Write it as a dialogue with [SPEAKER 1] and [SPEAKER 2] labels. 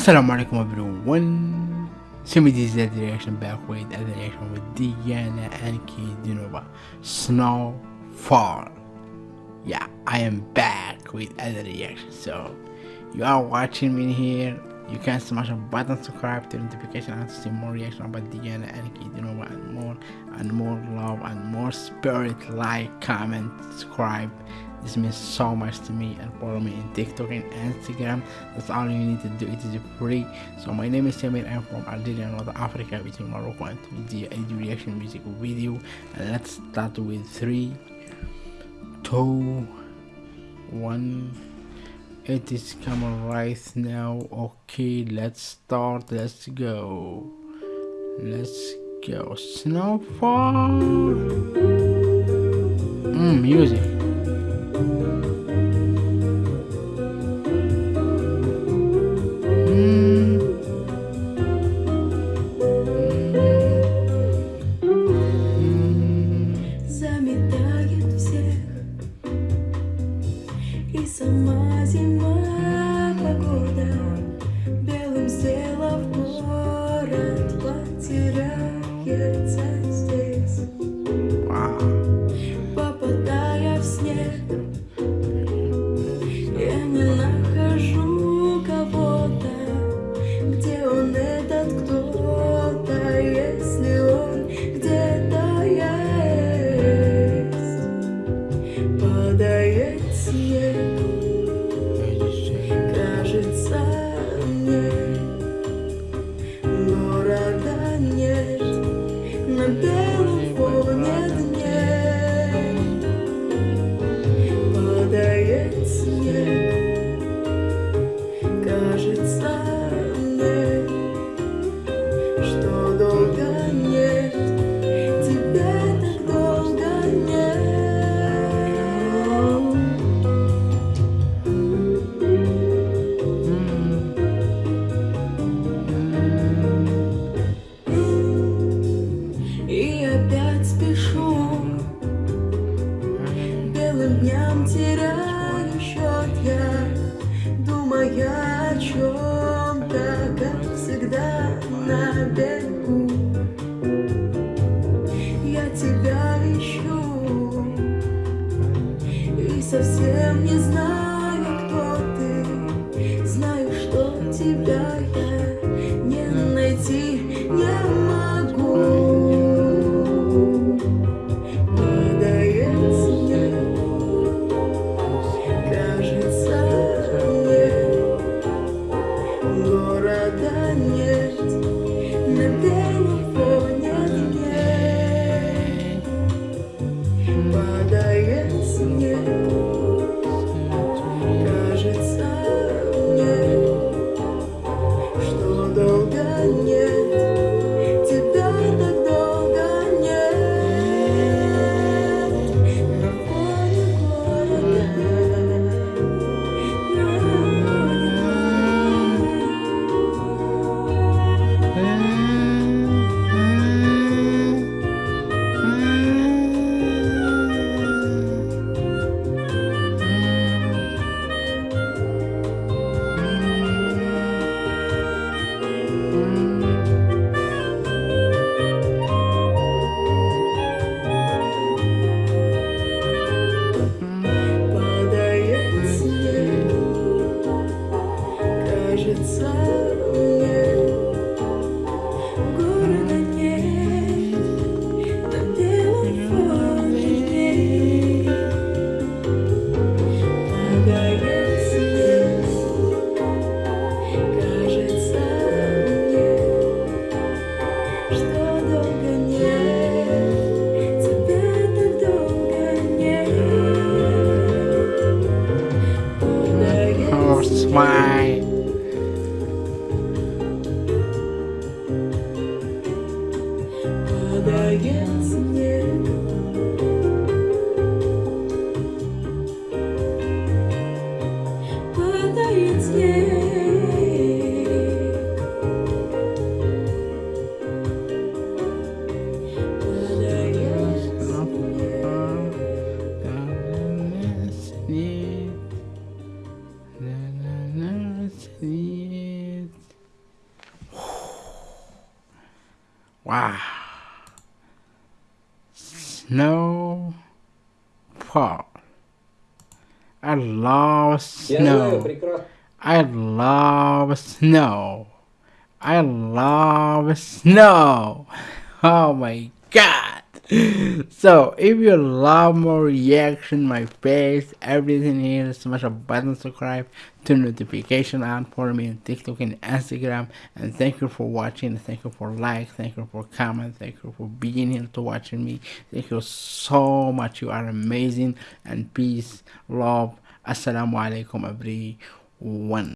[SPEAKER 1] Assalamu alaikum everyone. Simi this is the reaction back with the reaction with Diana Ankudinova. Snowfall. Yeah, I am back with other reaction. So you are watching me here. You can smash a button, subscribe to notification and see more reaction about Diana Ankudinova and more and more love and more spirit like comment subscribe this means so much to me and follow me in TikTok and Instagram. That's all you need to do. It is free. So my name is Samir. I'm from Algeria, North Africa, between Morocco and Tunisia. I do reaction music video. And let's start with three, two, one. It is coming right now. Okay, let's start. Let's go. Let's go. Snowfall. Mm, music.
[SPEAKER 2] Essa má, má pagoda я о чем-то, как всегда, на бегу. Я тебя ищу и совсем не знаю, кто ты. Знаю, что тебя Города нет на белом
[SPEAKER 1] Why? Wow. Snowfall. I love snow. I love snow. I love snow. Oh my god. So if you love more reaction, my face, everything here, smash a button subscribe, turn notification on, follow me on TikTok and Instagram, and thank you for watching, thank you for like, thank you for comment, thank you for being here to watching me. Thank you so much. You are amazing and peace, love. Assalamu alaikum everyone.